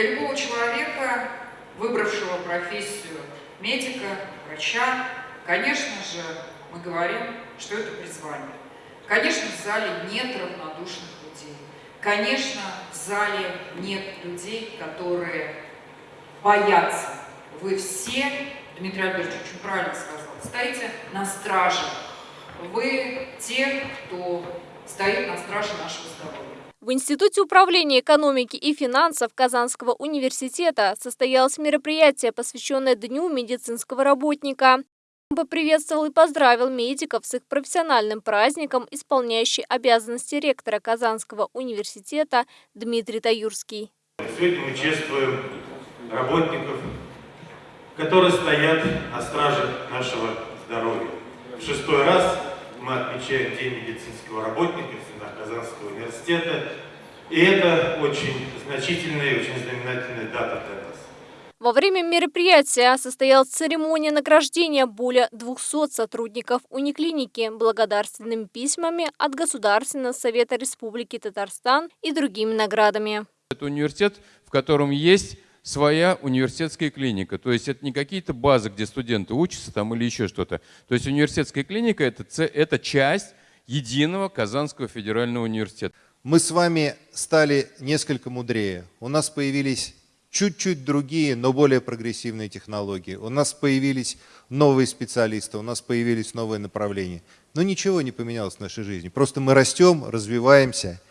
Для любого человека, выбравшего профессию медика, врача, конечно же, мы говорим, что это призвание. Конечно, в зале нет равнодушных людей. Конечно, в зале нет людей, которые боятся. Вы все, Дмитрий Альбертович очень правильно сказал, стоите на страже. Вы те, кто стоит на страже нашего здоровья. В Институте управления экономики и финансов Казанского университета состоялось мероприятие, посвященное Дню медицинского работника. Поприветствовал и поздравил медиков с их профессиональным праздником, исполняющий обязанности ректора Казанского университета Дмитрий Таюрский. Сегодня мы чествуем работников, которые стоят на страже нашего здоровья. В шестой раз мы отмечаем День медицинского работника в стенах Казанского университета. И это очень значительная и очень знаменательная дата для нас. Во время мероприятия состоялась церемония награждения более 200 сотрудников униклиники благодарственными письмами от Государственного совета Республики Татарстан и другими наградами. Это университет, в котором есть своя университетская клиника. То есть это не какие-то базы, где студенты учатся там или еще что-то. То есть университетская клиника это, – это часть единого Казанского федерального университета. Мы с вами стали несколько мудрее. У нас появились чуть-чуть другие, но более прогрессивные технологии. У нас появились новые специалисты, у нас появились новые направления. Но ничего не поменялось в нашей жизни. Просто мы растем, развиваемся –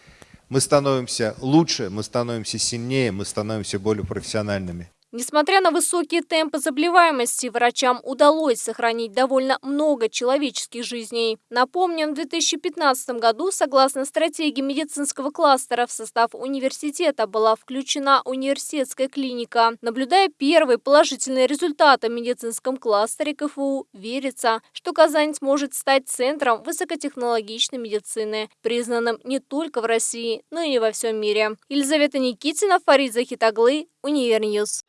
мы становимся лучше, мы становимся сильнее, мы становимся более профессиональными. Несмотря на высокие темпы заболеваемости, врачам удалось сохранить довольно много человеческих жизней. Напомним, в 2015 году, согласно стратегии медицинского кластера, в состав университета была включена университетская клиника. Наблюдая первые положительные результаты в медицинском кластере КФУ, верится, что Казань сможет стать центром высокотехнологичной медицины, признанным не только в России, но и во всем мире. Елизавета Никитина, Фарид Захитаглы, Универньюз.